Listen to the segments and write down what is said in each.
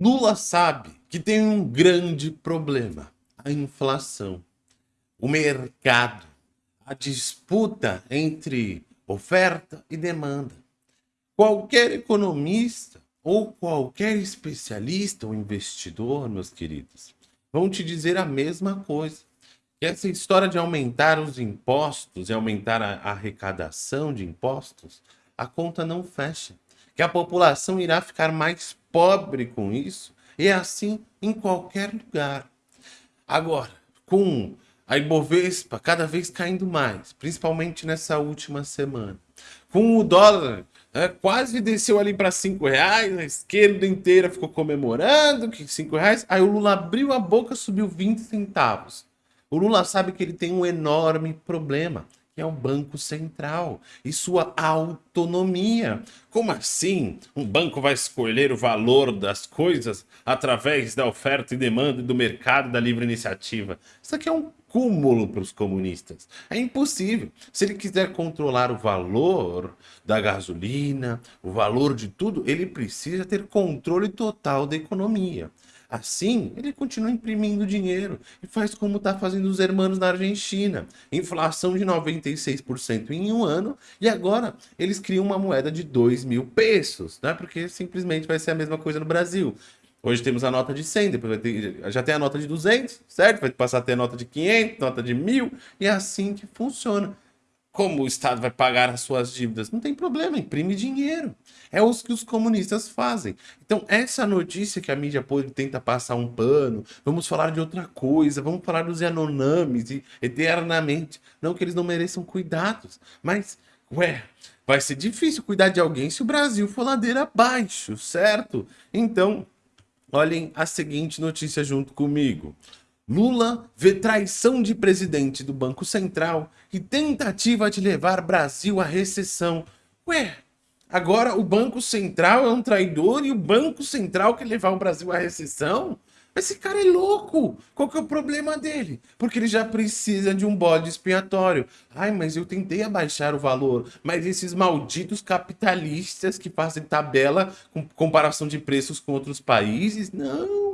Lula sabe que tem um grande problema, a inflação, o mercado, a disputa entre oferta e demanda. Qualquer economista ou qualquer especialista ou investidor, meus queridos, vão te dizer a mesma coisa. Que essa história de aumentar os impostos e aumentar a arrecadação de impostos, a conta não fecha. Que a população irá ficar mais pobre com isso, e é assim em qualquer lugar. Agora, com a Ibovespa cada vez caindo mais, principalmente nessa última semana, com o dólar é, quase desceu ali para cinco reais, a esquerda inteira ficou comemorando que cinco reais, aí o Lula abriu a boca, subiu 20 centavos. O Lula sabe que ele tem um enorme problema, é o Banco Central e sua autonomia. Como assim? Um banco vai escolher o valor das coisas através da oferta e demanda do mercado da livre iniciativa? Isso aqui é um cúmulo para os comunistas. É impossível. Se ele quiser controlar o valor da gasolina, o valor de tudo, ele precisa ter controle total da economia. Assim, ele continua imprimindo dinheiro e faz como está fazendo os hermanos na Argentina. Inflação de 96% em um ano e agora eles criam uma moeda de 2 mil pesos, né? porque simplesmente vai ser a mesma coisa no Brasil. Hoje temos a nota de 100, depois ter, já tem a nota de 200, certo? Vai passar a ter a nota de 500, nota de 1000, e é assim que funciona. Como o Estado vai pagar as suas dívidas? Não tem problema, imprime dinheiro. É o que os comunistas fazem. Então, essa notícia que a mídia tenta passar um pano, vamos falar de outra coisa, vamos falar dos Yanomamis eternamente. Não que eles não mereçam cuidados, mas, ué, vai ser difícil cuidar de alguém se o Brasil for ladeira abaixo, certo? Então, olhem a seguinte notícia junto comigo. Lula vê traição de presidente do Banco Central e tentativa de levar Brasil à recessão. Ué, agora o Banco Central é um traidor e o Banco Central quer levar o Brasil à recessão? Esse cara é louco! Qual que é o problema dele? Porque ele já precisa de um bode expiatório. Ai, mas eu tentei abaixar o valor, mas esses malditos capitalistas que fazem tabela com comparação de preços com outros países, não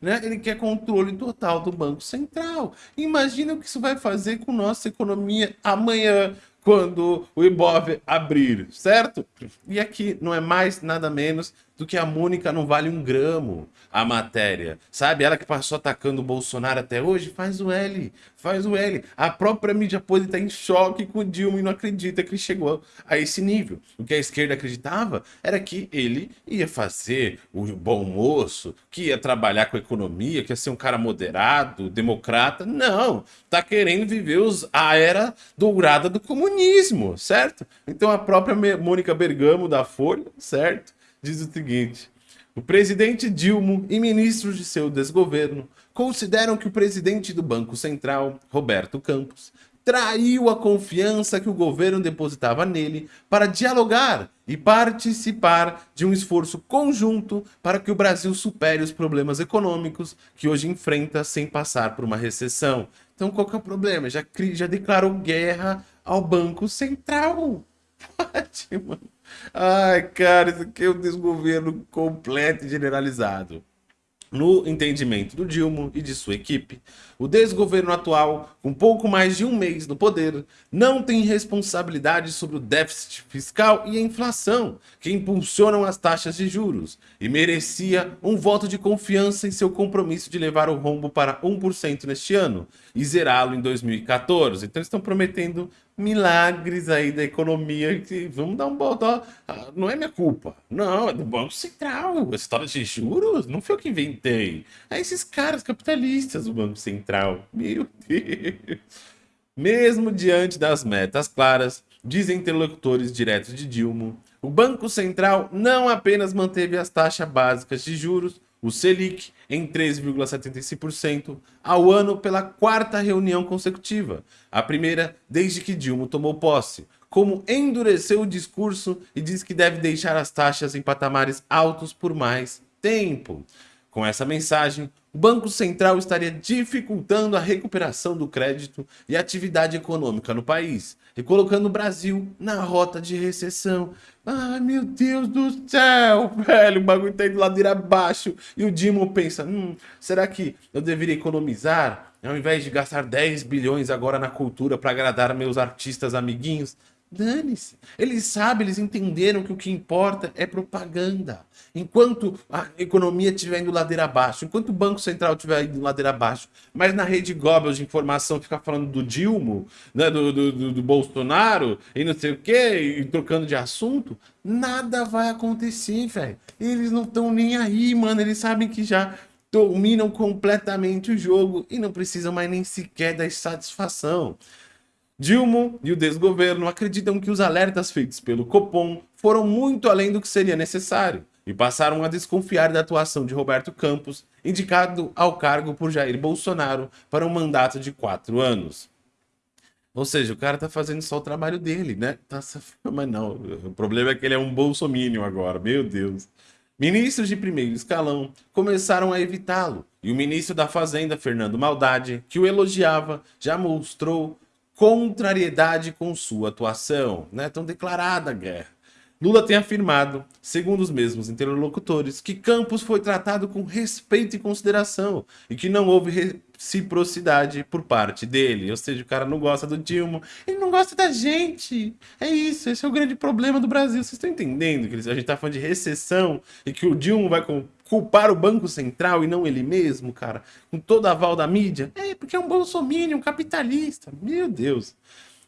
né? Ele quer controle total do Banco Central. Imagina o que isso vai fazer com nossa economia amanhã, quando o Ibov abrir, certo? E aqui não é mais nada menos do que a Mônica não vale um gramo a matéria. Sabe? Ela que passou atacando o Bolsonaro até hoje, faz o L, faz o L. A própria mídia pode estar em choque com o Dilma e não acredita que ele chegou a esse nível. O que a esquerda acreditava era que ele ia fazer o bom moço, que ia trabalhar com a economia, que ia ser um cara moderado, democrata. Não, tá querendo viver os, a era dourada do comunismo, certo? Então a própria Mônica Bergamo da Folha, certo? Diz o seguinte: o presidente Dilma e ministros de seu desgoverno consideram que o presidente do Banco Central, Roberto Campos, traiu a confiança que o governo depositava nele para dialogar e participar de um esforço conjunto para que o Brasil supere os problemas econômicos que hoje enfrenta sem passar por uma recessão. Então qual que é o problema? Já, já declarou guerra ao Banco Central. Ótimo. Ai, cara, isso aqui é um desgoverno completo e generalizado. No entendimento do Dilma e de sua equipe, o desgoverno atual, com pouco mais de um mês no poder, não tem responsabilidade sobre o déficit fiscal e a inflação, que impulsionam as taxas de juros, e merecia um voto de confiança em seu compromisso de levar o rombo para 1% neste ano e zerá-lo em 2014. Então estão prometendo milagres aí da economia que vamos dar um botão. Ah, não é minha culpa. Não, é do Banco Central. A história de juros não foi eu que inventei. É esses caras capitalistas do Banco Central. Meu Deus. Mesmo diante das metas claras, dizem interlocutores diretos de Dilma, o Banco Central não apenas manteve as taxas básicas de juros, o Selic em 13,75% ao ano pela quarta reunião consecutiva, a primeira desde que Dilma tomou posse, como endureceu o discurso e diz que deve deixar as taxas em patamares altos por mais tempo. Com essa mensagem, o Banco Central estaria dificultando a recuperação do crédito e atividade econômica no país, e colocando o Brasil na rota de recessão. Ai, meu Deus do céu, velho, o bagulho tá indo ladeira abaixo. E o Dimo pensa, hum, será que eu deveria economizar ao invés de gastar 10 bilhões agora na cultura para agradar meus artistas amiguinhos? Dane-se. Eles sabem, eles entenderam que o que importa é propaganda. Enquanto a economia estiver indo ladeira abaixo, enquanto o Banco Central estiver indo ladeira abaixo, mas na rede Goebbels de informação fica falando do Dilma, né, do, do, do, Bolsonaro e não sei o que, e trocando de assunto, nada vai acontecer, velho. Eles não estão nem aí, mano. Eles sabem que já dominam completamente o jogo e não precisam mais nem sequer dar satisfação. Dilma e o desgoverno acreditam que os alertas feitos pelo Copom foram muito além do que seria necessário e passaram a desconfiar da atuação de Roberto Campos, indicado ao cargo por Jair Bolsonaro para um mandato de quatro anos. Ou seja, o cara tá fazendo só o trabalho dele, né? Tá... Mas não, o problema é que ele é um bolsominion agora, meu Deus. Ministros de primeiro escalão começaram a evitá-lo, e o ministro da Fazenda, Fernando Maldade, que o elogiava, já mostrou contrariedade com sua atuação, né? Tão declarada a guerra. Lula tem afirmado, segundo os mesmos interlocutores, que Campos foi tratado com respeito e consideração e que não houve reciprocidade por parte dele. Ou seja, o cara não gosta do Dilma, ele não gosta da gente. É isso, esse é o grande problema do Brasil. Vocês estão entendendo que a gente está falando de recessão e que o Dilma vai culpar o Banco Central e não ele mesmo, cara? Com toda a aval da mídia? É, porque é um bolsominion, um capitalista. Meu Deus.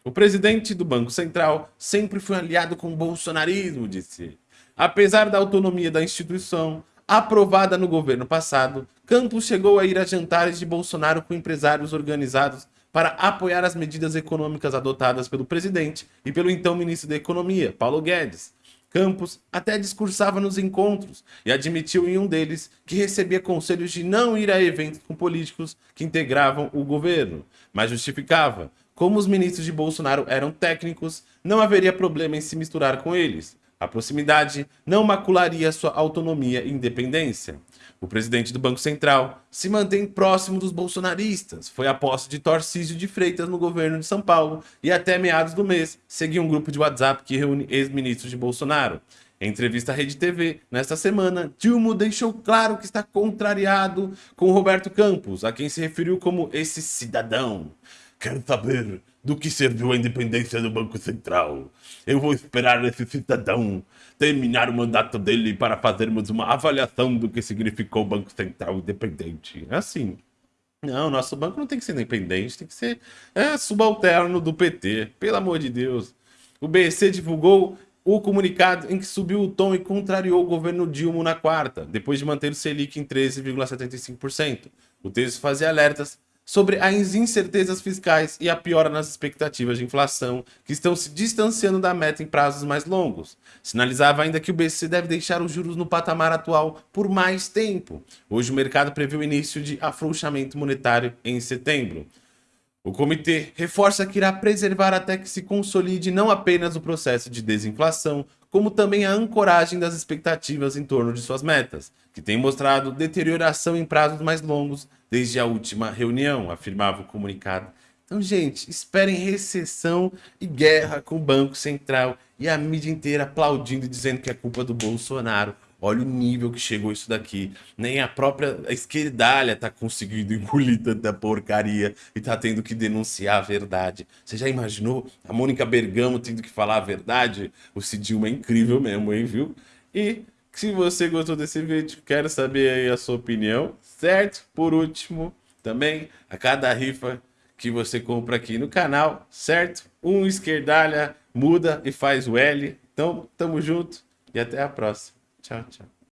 O presidente do Banco Central sempre foi aliado com o bolsonarismo, disse. Apesar da autonomia da instituição, aprovada no governo passado, Campos chegou a ir a jantares de Bolsonaro com empresários organizados para apoiar as medidas econômicas adotadas pelo presidente e pelo então ministro da Economia, Paulo Guedes. Campos até discursava nos encontros e admitiu em um deles que recebia conselhos de não ir a eventos com políticos que integravam o governo, mas justificava como os ministros de Bolsonaro eram técnicos, não haveria problema em se misturar com eles. A proximidade não macularia sua autonomia e independência. O presidente do Banco Central se mantém próximo dos bolsonaristas. Foi a posse de Tarcísio de Freitas no governo de São Paulo e até meados do mês seguia um grupo de WhatsApp que reúne ex-ministros de Bolsonaro. Em entrevista à Rede TV, nesta semana, Dilma deixou claro que está contrariado com Roberto Campos, a quem se referiu como esse cidadão. Quero saber do que serviu a independência do Banco Central. Eu vou esperar esse cidadão terminar o mandato dele para fazermos uma avaliação do que significou o Banco Central independente. É assim. Não, nosso banco não tem que ser independente, tem que ser é, subalterno do PT, pelo amor de Deus. O BC divulgou o comunicado em que subiu o tom e contrariou o governo Dilma na quarta, depois de manter o Selic em 13,75%. O texto fazia alertas sobre as incertezas fiscais e a piora nas expectativas de inflação, que estão se distanciando da meta em prazos mais longos. Sinalizava ainda que o BC deve deixar os juros no patamar atual por mais tempo. Hoje o mercado prevê o início de afrouxamento monetário em setembro. O comitê reforça que irá preservar até que se consolide não apenas o processo de desinflação, como também a ancoragem das expectativas em torno de suas metas, que tem mostrado deterioração em prazos mais longos desde a última reunião, afirmava o comunicado. Então, gente, esperem recessão e guerra com o Banco Central e a mídia inteira aplaudindo e dizendo que é culpa do Bolsonaro. Olha o nível que chegou isso daqui. Nem a própria esquerdalha tá conseguindo engolir tanta porcaria e tá tendo que denunciar a verdade. Você já imaginou a Mônica Bergamo tendo que falar a verdade? O Cidilma é incrível mesmo, hein, viu? E se você gostou desse vídeo, quero saber aí a sua opinião, certo? Por último, também, a cada rifa que você compra aqui no canal, certo? Um esquerdalha muda e faz o L. Então, tamo junto e até a próxima. Tchau, tchau.